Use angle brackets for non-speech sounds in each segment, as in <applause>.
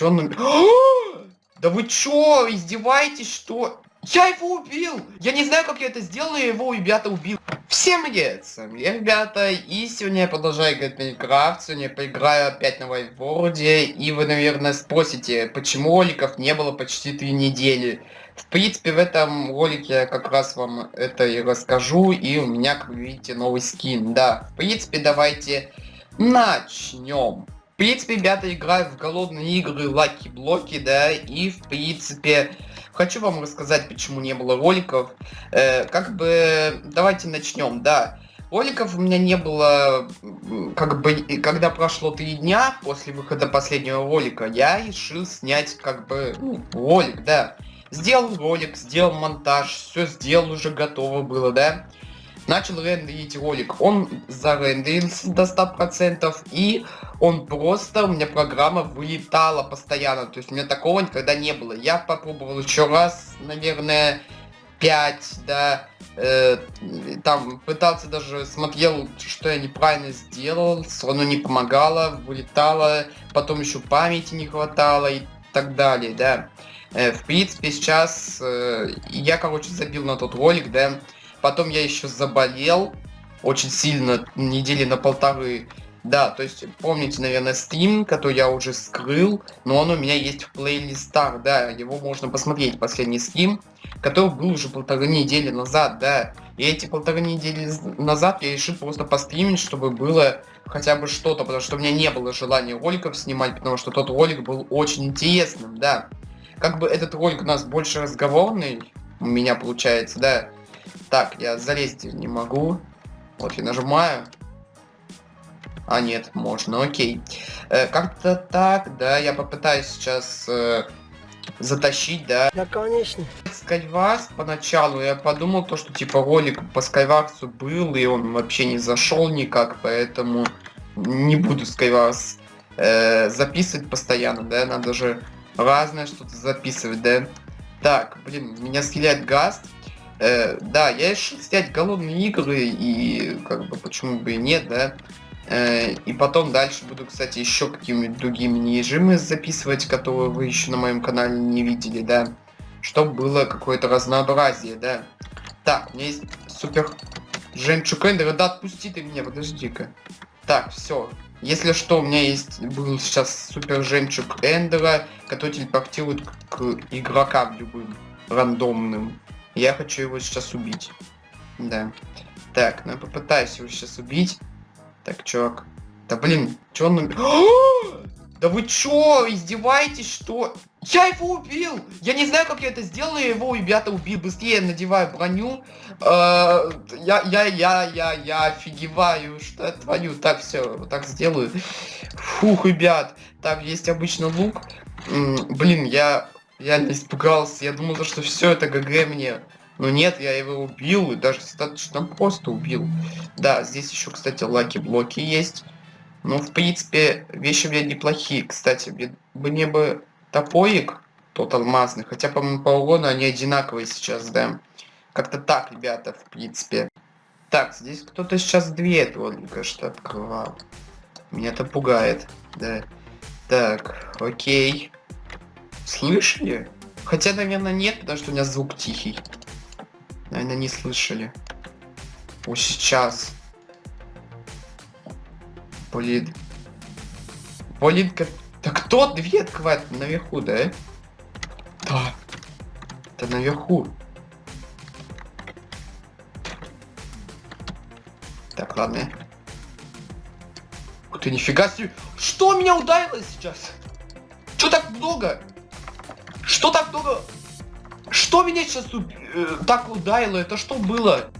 Чё он... <gasps> Да вы чё, издеваетесь, что? Я его убил! Я не знаю, как я это сделал, я его, ребята, убил. Всем привет, с вами я, ребята, и сегодня я продолжаю играть в Майнкрафт, сегодня я поиграю опять на Вайтворде, и вы, наверное, спросите, почему роликов не было почти три недели. В принципе, в этом ролике я как раз вам это и расскажу, и у меня, как вы видите, новый скин, да. В принципе, давайте начнем. Принципе, ребята, играю в голодные игры Лаки Блоки, да, и, в принципе, хочу вам рассказать, почему не было роликов. Э, как бы, давайте начнем, да. Роликов у меня не было, как бы, когда прошло три дня после выхода последнего ролика, я решил снять, как бы, ну, ролик, да. Сделал ролик, сделал монтаж, все сделал, уже готово было, да начал рендерить ролик. Он зарендерился до 100% и он просто, у меня программа вылетала постоянно. То есть у меня такого никогда не было. Я попробовал еще раз, наверное, 5, да, э, там пытался даже, смотрел, что я неправильно сделал, все равно не помогало, вылетало, потом еще памяти не хватало и так далее, да. Э, в принципе, сейчас э, я, короче, забил на тот ролик, да, Потом я еще заболел очень сильно, недели на полторы. Да, то есть помните, наверное, стрим, который я уже скрыл, но он у меня есть в плейлистах, да, его можно посмотреть, последний стрим, который был уже полторы недели назад, да. И эти полторы недели назад я решил просто постримить, чтобы было хотя бы что-то, потому что у меня не было желания роликов снимать, потому что тот ролик был очень интересным, да. Как бы этот ролик у нас больше разговорный, у меня получается, да. Так, я залезть не могу. Вот я нажимаю. А, нет, можно, окей. Э, Как-то так, да, я попытаюсь сейчас э, затащить, да. Да, конечно. Скайварс поначалу я подумал то, что типа ролик по Скайварсу был, и он вообще не зашел никак, поэтому не буду Скайварс э, записывать постоянно, да, надо же разное что-то записывать, да. Так, блин, меня стреляет Гаст. Э, да, я решил снять голодные игры, и как бы почему бы и нет, да. Э, и потом дальше буду, кстати, еще какими-нибудь другими режимы записывать, которые вы еще на моем канале не видели, да. Чтобы было какое-то разнообразие, да. Так, у меня есть супер жемчуг эндера. Да, отпусти ты меня, подожди-ка. Так, все. Если что, у меня есть был сейчас супер жемчуг эндера, который телепортирует к игрокам любым, рандомным. Я хочу его сейчас убить. Да. Так, ну я попытаюсь его сейчас убить. Так, чувак. Да блин, чё он... <gasps> Да вы чё, издеваетесь, что? Я его убил! Я не знаю, как я это сделал, я его, ребята, убил. Быстрее надеваю броню. Э, я, я, я, я, я офигеваю, что я творю. Так, все, вот так сделаю. Фух, ребят. Так, есть обычно лук. Блин, я я испугался, я думал, что все это GG мне. Но нет, я его убил, и даже достаточно просто убил. Да, здесь еще, кстати, lucky-блоки есть. Ну, в принципе, вещи у меня неплохие. Кстати, мне бы топорик, тот алмазный, хотя, по-моему, по урону они одинаковые сейчас, да. Как-то так, ребята, в принципе. Так, здесь кто-то сейчас дверь только что открывал. Меня это пугает, да. Так, окей. Слышали? Хотя, наверное, нет, потому что у меня звук тихий. Наверное, не слышали. О, сейчас. Блин. Блин, как... Да кто дверь открывает? Наверху, да? Да. Это наверху. Так, ладно. Ух ты, нифига себе. Что меня ударило сейчас? Что так много? Что так много? Что меня сейчас э, так ударило? Это что было?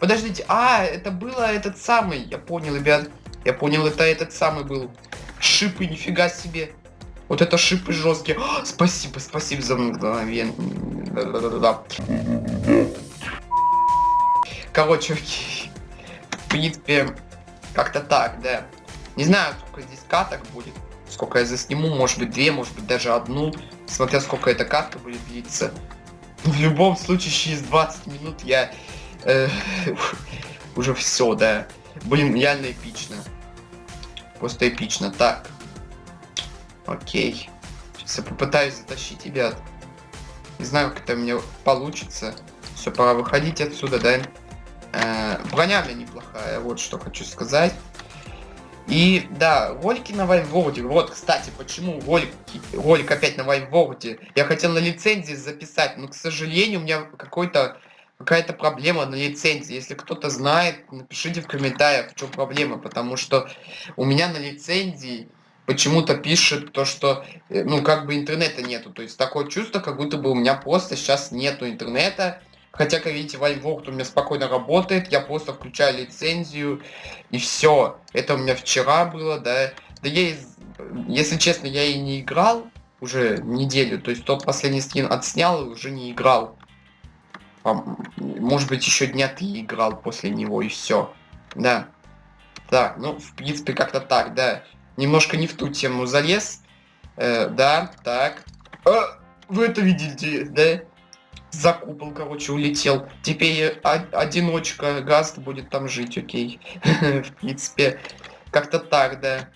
Подождите, а, это было этот самый, я понял, ребят. Я понял, это этот самый был. Шипы, нифига себе. Вот это шипы жесткие. О, спасибо, спасибо за мгновение. Да-да-да. Короче. В принципе, как-то так, да. Не знаю, сколько здесь каток будет сколько я засниму, может быть две, может быть даже одну, смотря сколько эта карта будет длиться. <laughs> В любом случае, через 20 минут я э, <laughs> уже все, да. Блин, реально эпично. Просто эпично. Так, Окей. Сейчас я попытаюсь затащить, ребят. Не знаю, как это у меня получится. Все, пора выходить отсюда, да? Э, броня у неплохая, вот что хочу сказать. И да, ролики на Вайнворде. Вот, кстати, почему ролик, ролик опять на Вайнворде. Я хотел на лицензии записать, но, к сожалению, у меня какой-то какая-то проблема на лицензии. Если кто-то знает, напишите в комментариях, в чем проблема. Потому что у меня на лицензии почему-то пишет то, что, э, ну, как бы интернета нету. То есть такое чувство, как будто бы у меня просто сейчас нету интернета. Хотя, как видите, Вайнворд у меня спокойно работает, я просто включаю лицензию, и все. Это у меня вчера было, да. Да я, если честно, я и не играл уже неделю, то есть тот последний скин отснял и уже не играл. Может быть, еще дня ты играл после него, и все. Да. Так, ну, в принципе, как-то так, да. Немножко не в ту тему залез. Э, да, так. А, вы это видите, да? За купол, короче, улетел. Теперь одиночка Гаст будет там жить, окей. <laughs> В принципе, как-то так, да.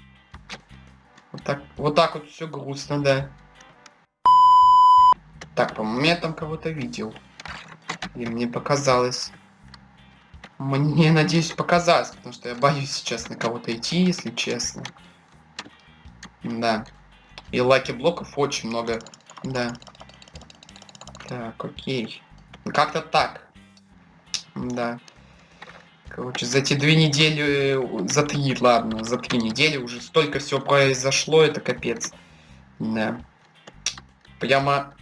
Вот так, вот так вот все грустно, да. Так, по-моему, я там кого-то видел. И мне показалось. Мне, надеюсь, показалось, потому что я боюсь сейчас на кого-то идти, если честно. Да. И лаки блоков очень много. Да. Так, окей. Как-то так. Да. Короче, за эти две недели, за три, ладно, за три недели уже столько всего произошло, это капец. Да. Прямо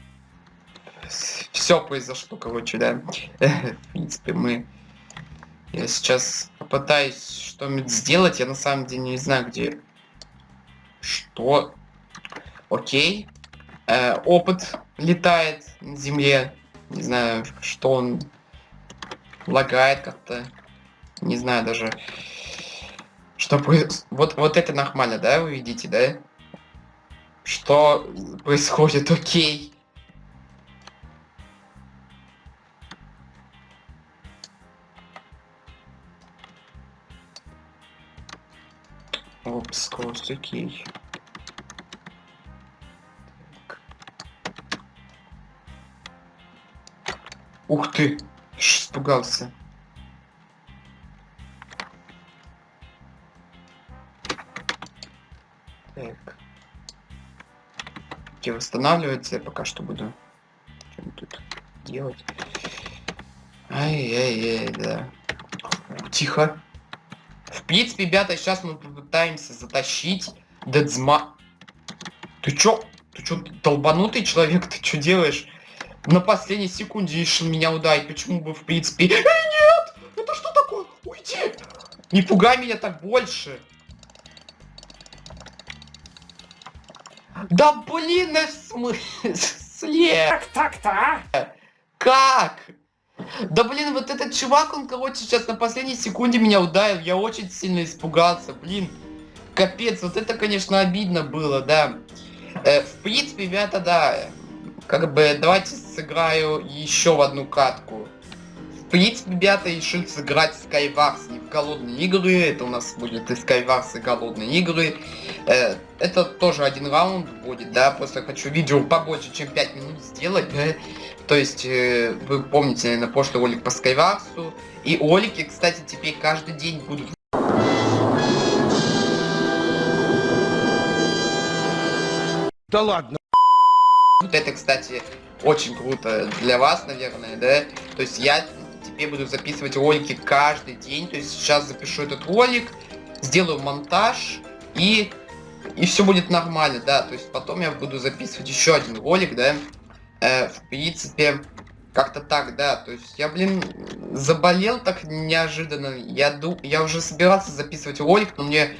все произошло, короче, да. <laughs> В принципе, мы... Я сейчас попытаюсь что-нибудь сделать, я на самом деле не знаю, где... Что? Окей. Э, опыт летает на земле. Не знаю, что он лагает как-то. Не знаю даже. Что. Вот, вот это нормально, да, вы видите, да? Что происходит, <laughs> окей. Опс, окей. Ух ты! Испугался. Так. Где восстанавливается, я пока что буду что тут делать. Ай-яй-яй, да. Тихо. В принципе, ребята, сейчас мы попытаемся затащить Дедзма... Ты чё? Ты чё, долбанутый человек? <laughs> Ты чё делаешь? На последней секунде решил меня ударить. Почему бы, в принципе... Эй, нет! Это что такое? Уйди! Не пугай меня так больше. Да блин, на смысле? Как так-то, а? Как? Да блин, вот этот чувак, он, короче, сейчас на последней секунде меня ударил. Я очень сильно испугался, блин. Капец, вот это, конечно, обидно было, да. Э, в принципе, ребята, да, как бы, давайте сыграю еще в одну катку. В принципе, ребята, решил сыграть Skywars не в голодные игры. Это у нас будет и Skywars, и голодные игры. Э, это тоже один раунд будет, да. Просто хочу видео побольше, чем 5 минут сделать, да. То есть, э, вы помните, наверное, прошлый ролик по Skywars. И ролики, кстати, теперь каждый день будут Да ладно. Вот это, кстати, очень круто для вас, наверное, да? То есть я теперь буду записывать ролики каждый день. То есть сейчас запишу этот ролик, сделаю монтаж и и все будет нормально, да. То есть потом я буду записывать еще один ролик, да. Э, в принципе, как-то так, да. То есть я, блин, заболел так неожиданно. Я, ду... я уже собирался записывать ролик, но мне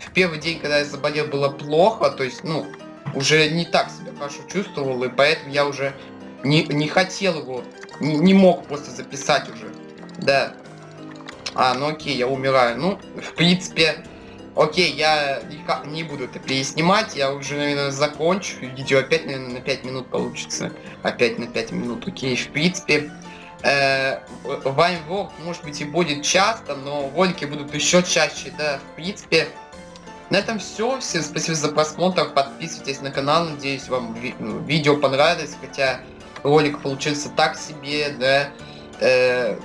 в первый день, когда я заболел, было плохо. То есть, ну, уже не так себя хорошо чувствовал, и поэтому я уже не, не хотел его, не, не мог просто записать уже. Да. А, ну окей, я умираю. Ну, в принципе, окей, я не, буду это переснимать, я уже, наверное, закончу. Видео опять, наверное, на 5 минут получится. Опять на 5 минут, окей. В принципе, э, Вайнворк, может быть, и будет часто, но ролики будут еще чаще, да. В принципе, На этом все. Всем спасибо за просмотр. Подписывайтесь на канал. Надеюсь, вам ви- ну, видео понравилось. Хотя ролик получился так себе, да. Э,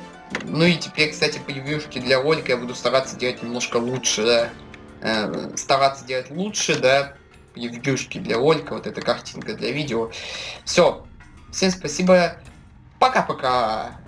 ну и теперь, кстати, превьюшки для ролика я буду стараться делать немножко лучше, да. Э, стараться делать лучше, да. Превьюшки для ролика, вот эта картинка для видео. Все. Всем спасибо. Пока-пока.